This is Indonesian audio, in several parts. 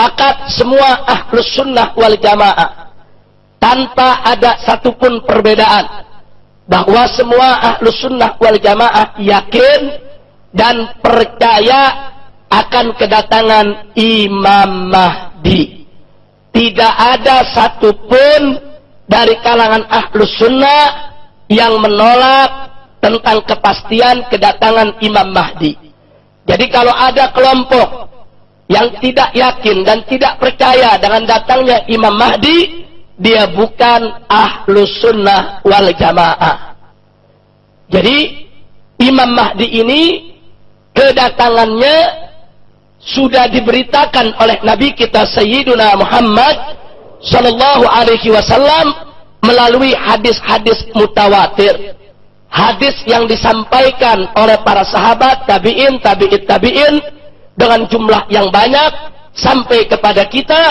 sepakat semua ahlus sunnah wal jamaah tanpa ada satupun perbedaan bahwa semua ahlus sunnah wal jamaah yakin dan percaya akan kedatangan Imam Mahdi. Tidak ada satupun dari kalangan ahlus sunnah yang menolak tentang kepastian kedatangan Imam Mahdi. Jadi kalau ada kelompok yang tidak yakin dan tidak percaya dengan datangnya Imam Mahdi, dia bukan ahlus sunnah wal jamaah. Jadi Imam Mahdi ini kedatangannya sudah diberitakan oleh Nabi kita Sayyiduna Muhammad sallallahu alaihi wasallam melalui hadis-hadis mutawatir. Hadis yang disampaikan oleh para sahabat, tabi'in, tabi'it, tabi'in dengan jumlah yang banyak sampai kepada kita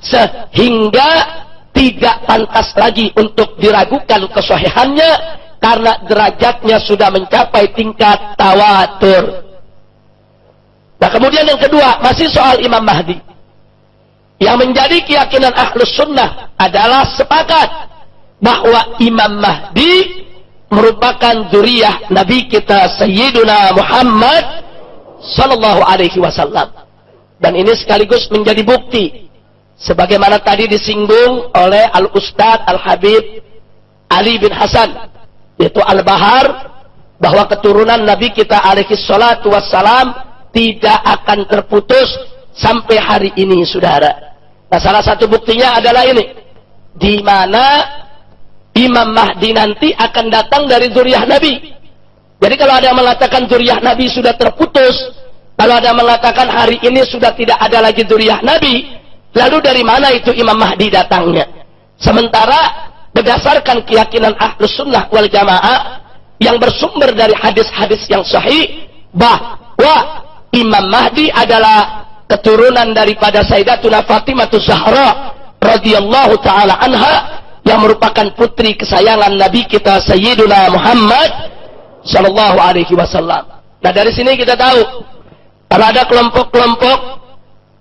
sehingga tidak pantas lagi untuk diragukan kesohihannya karena derajatnya sudah mencapai tingkat tawatur. Nah kemudian yang kedua masih soal Imam Mahdi. Yang menjadi keyakinan ahlus sunnah adalah sepakat bahwa Imam Mahdi merupakan zuriyah Nabi kita Sayyiduna Muhammad sallallahu alaihi wasallam. Dan ini sekaligus menjadi bukti sebagaimana tadi disinggung oleh Al Ustadz Al Habib Ali bin Hasan yaitu Al Bahar bahwa keturunan Nabi kita alaihi salatu wassalam tidak akan terputus sampai hari ini saudara. Nah salah satu buktinya adalah ini. Di mana Imam Mahdi nanti akan datang dari zuriyah Nabi. Jadi kalau ada yang mengatakan zuriyah Nabi sudah terputus, kalau ada yang mengatakan hari ini sudah tidak ada lagi zuriyah Nabi, lalu dari mana itu Imam Mahdi datangnya? Sementara berdasarkan keyakinan ahlus sunnah wal jamaah yang bersumber dari hadis-hadis yang sahih bahwa Imam Mahdi adalah keturunan daripada Sayyidatuna Fatimah Zahra radhiyallahu taala anha yang merupakan putri kesayangan Nabi kita Sayyiduna Muhammad sallallahu alaihi wasallam. Nah, dari sini kita tahu kalau ada kelompok-kelompok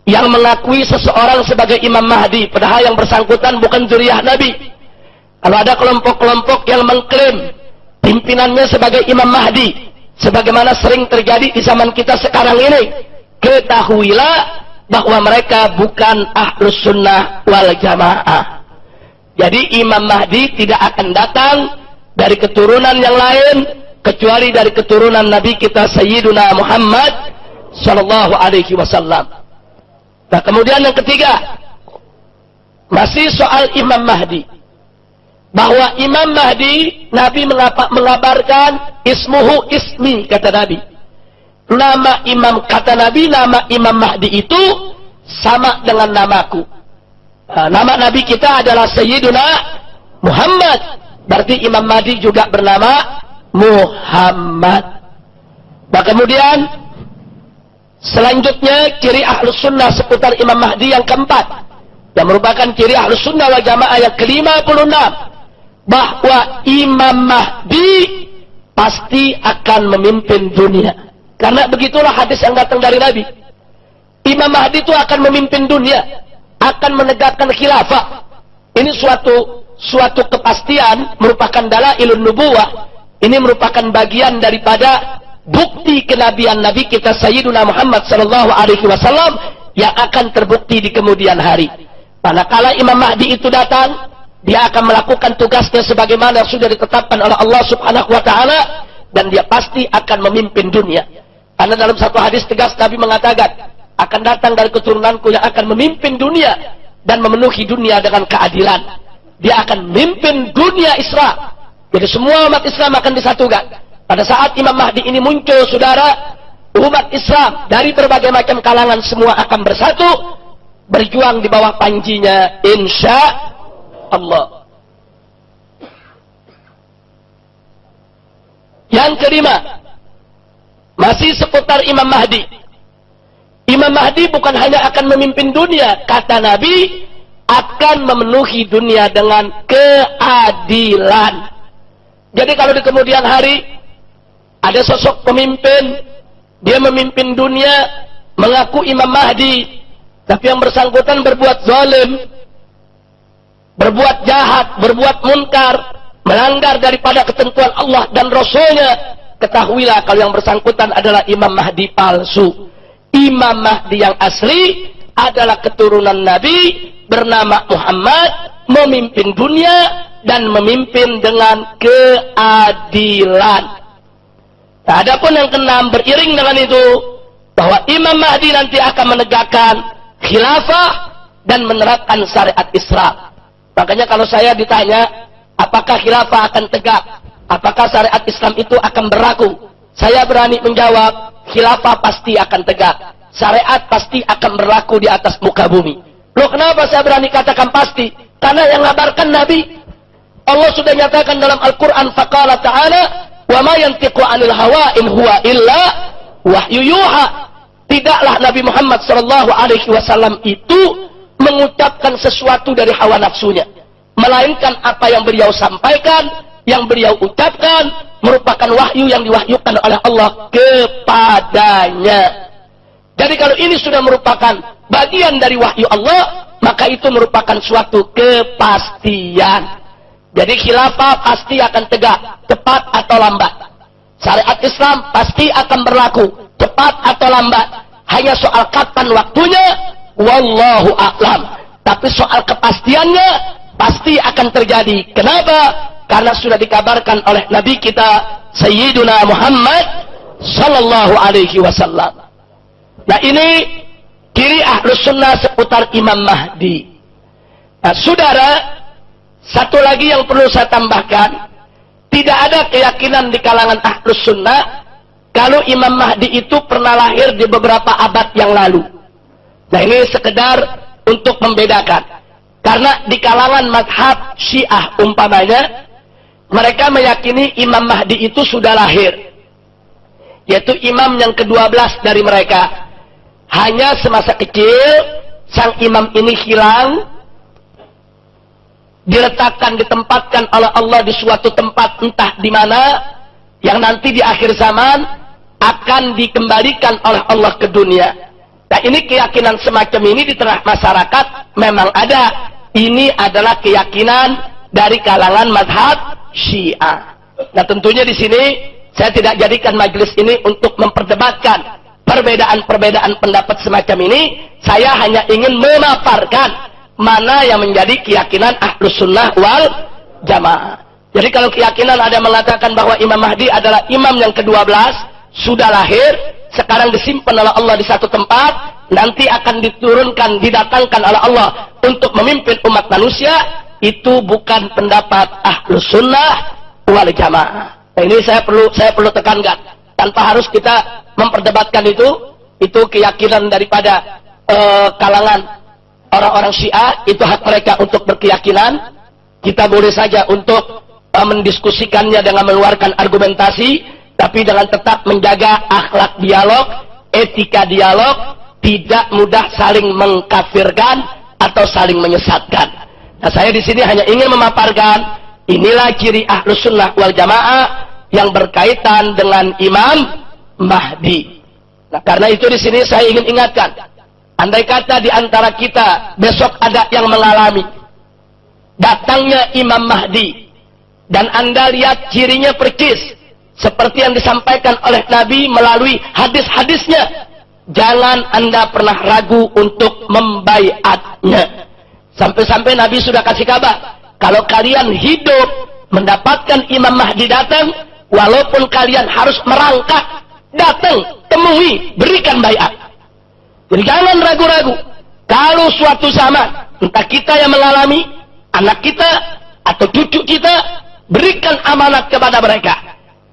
yang mengakui seseorang sebagai Imam Mahdi padahal yang bersangkutan bukan zuriyah Nabi. Kalau ada kelompok-kelompok yang mengklaim pimpinannya sebagai Imam Mahdi sebagaimana sering terjadi di zaman kita sekarang ini ketahuilah bahwa mereka bukan ahlus sunnah wal jamaah jadi Imam Mahdi tidak akan datang dari keturunan yang lain kecuali dari keturunan Nabi kita Sayyiduna Muhammad sallallahu alaihi wasallam. Nah kemudian yang ketiga masih soal Imam Mahdi. Bahwa Imam Mahdi Nabi mengabarkan ismuhu ismi kata Nabi. Nama imam kata Nabi nama Imam Mahdi itu sama dengan namaku. Nah, nama Nabi kita adalah Sayyiduna Muhammad. Berarti Imam Mahdi juga bernama Muhammad nah kemudian selanjutnya ciri ahlus sunnah seputar Imam Mahdi yang keempat yang merupakan ciri ahlus sunnah wal jamaah yang kelima puluh enam bahwa Imam Mahdi pasti akan memimpin dunia. Karena begitulah hadis yang datang dari Nabi. Imam Mahdi itu akan memimpin dunia, akan menegakkan khilafah. Ini suatu suatu kepastian merupakan ilun nubuwah. Ini merupakan bagian daripada bukti kenabian Nabi kita Sayyiduna Muhammad sallallahu alaihi wasallam yang akan terbukti di kemudian hari. Manakala Imam Mahdi itu datang, dia akan melakukan tugasnya sebagaimana sudah ditetapkan oleh Allah Subhanahu wa taala dan dia pasti akan memimpin dunia. Karena dalam satu hadis tegas Nabi mengatakan, akan datang dari keturunanku yang akan memimpin dunia dan memenuhi dunia dengan keadilan. Dia akan memimpin dunia Islam. Jadi semua umat Islam akan disatukan. Pada saat Imam Mahdi ini muncul, saudara, umat Islam dari berbagai macam kalangan semua akan bersatu, berjuang di bawah panjinya, insya Allah. Yang kelima, masih seputar Imam Mahdi. Imam Mahdi bukan hanya akan memimpin dunia, kata Nabi, akan memenuhi dunia dengan keadilan. Jadi kalau di kemudian hari ada sosok pemimpin, dia memimpin dunia, mengaku Imam Mahdi, Tapi yang bersangkutan berbuat zalim, berbuat jahat, berbuat munkar, melanggar daripada ketentuan Allah dan Rasulnya, ketahuilah kalau yang bersangkutan adalah Imam Mahdi palsu. Imam Mahdi yang asli adalah keturunan Nabi bernama Muhammad, memimpin dunia dan memimpin dengan keadilan. Nah, adapun yang keenam beriring dengan itu bahwa Imam Mahdi nanti akan menegakkan khilafah dan menerapkan syariat Islam. Makanya kalau saya ditanya apakah khilafah akan tegak, apakah syariat Islam itu akan berlaku, saya berani menjawab khilafah pasti akan tegak. Syariat pasti akan berlaku di atas muka bumi. Loh kenapa saya berani katakan pasti? Karena yang ngabarkan Nabi. Allah sudah nyatakan dalam Al-Quran faqala ta'ala wa ma yantiqu anil hawa in huwa illa wahyu yuha. Tidaklah Nabi Muhammad sallallahu alaihi wasallam itu mengucapkan sesuatu dari hawa nafsunya, melainkan apa yang beliau sampaikan, yang beliau ucapkan merupakan wahyu yang diwahyukan oleh Allah kepadanya. Jadi kalau ini sudah merupakan bagian dari wahyu Allah, maka itu merupakan suatu kepastian. Jadi khilafah pasti akan tegak, cepat atau lambat. Syariat Islam pasti akan berlaku, cepat atau lambat. Hanya soal kapan waktunya, wallahu a'lam. Tapi soal kepastiannya pasti akan terjadi. Kenapa? Karena sudah dikabarkan oleh Nabi kita Sayyiduna Muhammad sallallahu alaihi wasallam. Nah ini kiri ahlus sunnah seputar Imam Mahdi. Nah, saudara, satu lagi yang perlu saya tambahkan, tidak ada keyakinan di kalangan ahlus sunnah kalau Imam Mahdi itu pernah lahir di beberapa abad yang lalu. Nah ini sekedar untuk membedakan. Karena di kalangan madhab syiah umpamanya, mereka meyakini Imam Mahdi itu sudah lahir. Yaitu imam yang ke-12 dari mereka. Hanya semasa kecil, sang imam ini hilang, diletakkan, ditempatkan oleh Allah di suatu tempat entah di mana yang nanti di akhir zaman akan dikembalikan oleh Allah ke dunia. Nah ini keyakinan semacam ini di tengah masyarakat memang ada. Ini adalah keyakinan dari kalangan madhab Syiah. Nah tentunya di sini saya tidak jadikan majelis ini untuk memperdebatkan perbedaan-perbedaan pendapat semacam ini. Saya hanya ingin memaparkan mana yang menjadi keyakinan ahlus sunnah wal jamaah. Jadi kalau keyakinan ada mengatakan bahwa Imam Mahdi adalah imam yang ke-12, sudah lahir, sekarang disimpan oleh Allah di satu tempat, nanti akan diturunkan, didatangkan oleh Allah untuk memimpin umat manusia, itu bukan pendapat ahlus sunnah wal jamaah. Nah, ini saya perlu saya perlu tekankan. Tanpa harus kita memperdebatkan itu, itu keyakinan daripada uh, kalangan orang-orang Syiah itu hak mereka untuk berkeyakinan. Kita boleh saja untuk uh, mendiskusikannya dengan mengeluarkan argumentasi, tapi dengan tetap menjaga akhlak dialog, etika dialog, tidak mudah saling mengkafirkan atau saling menyesatkan. Nah, saya di sini hanya ingin memaparkan inilah ciri ahlus sunnah wal jamaah yang berkaitan dengan Imam Mahdi. Nah, karena itu di sini saya ingin ingatkan Andai kata di antara kita besok ada yang mengalami datangnya Imam Mahdi dan Anda lihat cirinya percis seperti yang disampaikan oleh Nabi melalui hadis-hadisnya jangan Anda pernah ragu untuk membaiatnya. Sampai-sampai Nabi sudah kasih kabar kalau kalian hidup mendapatkan Imam Mahdi datang walaupun kalian harus merangkak datang temui berikan baiat jadi jangan ragu-ragu. Kalau suatu zaman, entah kita yang mengalami, anak kita, atau cucu kita, berikan amanat kepada mereka.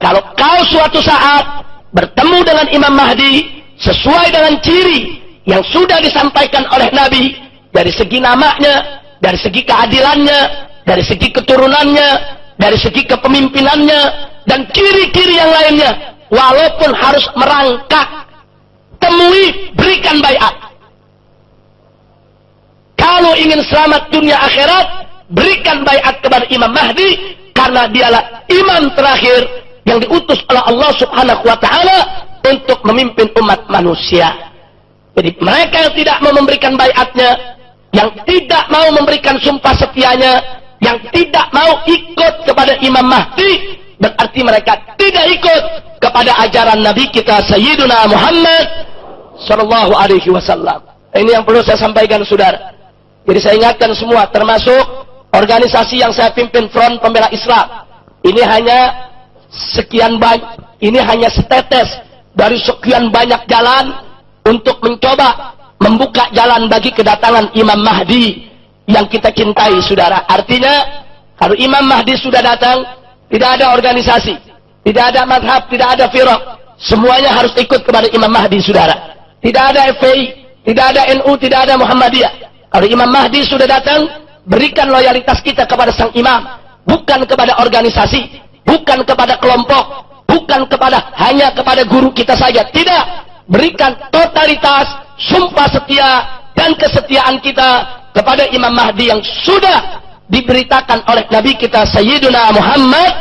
Kalau kau suatu saat bertemu dengan Imam Mahdi, sesuai dengan ciri yang sudah disampaikan oleh Nabi, dari segi namanya, dari segi keadilannya, dari segi keturunannya, dari segi kepemimpinannya, dan ciri-ciri yang lainnya, walaupun harus merangkak temui, berikan bayat. Kalau ingin selamat dunia akhirat, berikan bayat kepada Imam Mahdi, karena dialah imam terakhir yang diutus oleh Allah subhanahu wa ta'ala untuk memimpin umat manusia. Jadi mereka yang tidak mau memberikan bayatnya, yang tidak mau memberikan sumpah setianya, yang tidak mau ikut kepada Imam Mahdi, berarti mereka tidak ikut kepada ajaran Nabi kita Sayyiduna Muhammad sallallahu alaihi wasallam. Ini yang perlu saya sampaikan saudara. Jadi saya ingatkan semua termasuk organisasi yang saya pimpin Front Pembela Islam. Ini hanya sekian banyak, ini hanya setetes dari sekian banyak jalan untuk mencoba membuka jalan bagi kedatangan Imam Mahdi yang kita cintai saudara. Artinya kalau Imam Mahdi sudah datang, tidak ada organisasi, tidak ada madhab, tidak ada firaq. Semuanya harus ikut kepada Imam Mahdi saudara. Tidak ada FPI, tidak ada NU, tidak ada Muhammadiyah. Kalau Imam Mahdi sudah datang, berikan loyalitas kita kepada sang imam, bukan kepada organisasi, bukan kepada kelompok, bukan kepada hanya kepada guru kita saja. Tidak, berikan totalitas, sumpah setia dan kesetiaan kita kepada Imam Mahdi yang sudah diberitakan oleh Nabi kita Sayyiduna Muhammad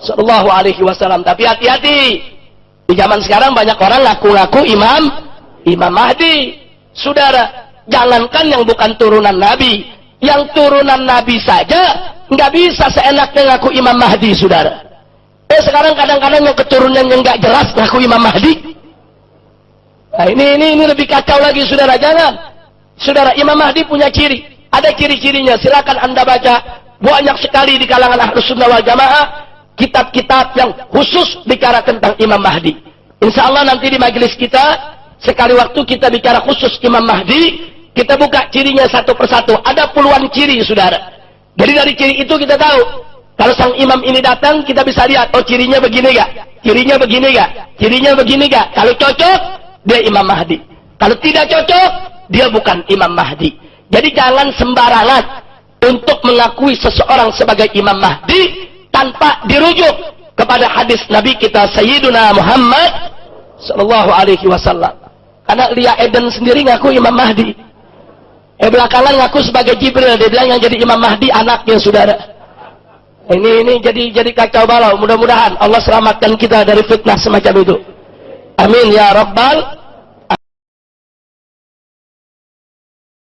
sallallahu alaihi wasallam. Tapi hati-hati. Di zaman sekarang banyak orang ngaku-ngaku imam Imam Mahdi. Saudara, jangankan yang bukan turunan Nabi, yang turunan Nabi saja nggak bisa seenaknya ngaku Imam Mahdi, saudara. Eh sekarang kadang-kadang yang keturunan yang nggak jelas ngaku Imam Mahdi. Nah ini ini ini lebih kacau lagi saudara jangan. Saudara Imam Mahdi punya ciri. Ada ciri-cirinya. Silakan anda baca. Banyak sekali di kalangan ahlus sunnah wal jamaah. Kitab-kitab yang khusus bicara tentang Imam Mahdi. Insya Allah nanti di majelis kita. Sekali waktu kita bicara khusus Imam Mahdi. Kita buka cirinya satu persatu. Ada puluhan ciri saudara. Jadi dari ciri itu kita tahu. Kalau sang imam ini datang, kita bisa lihat, oh cirinya begini gak? Cirinya begini gak? Cirinya begini gak? Kalau cocok, dia Imam Mahdi. Kalau tidak cocok, dia bukan Imam Mahdi. Jadi jangan sembarangan untuk mengakui seseorang sebagai Imam Mahdi tanpa dirujuk kepada hadis Nabi kita Sayyiduna Muhammad sallallahu alaihi wasallam. Karena Lia Eden sendiri ngaku Imam Mahdi. Eh belakangan ngaku sebagai Jibril, dia bilang yang jadi Imam Mahdi anaknya saudara. Ini ini jadi jadi kacau balau. Mudah-mudahan Allah selamatkan kita dari fitnah semacam itu. Amin ya rabbal